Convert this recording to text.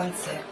концерт.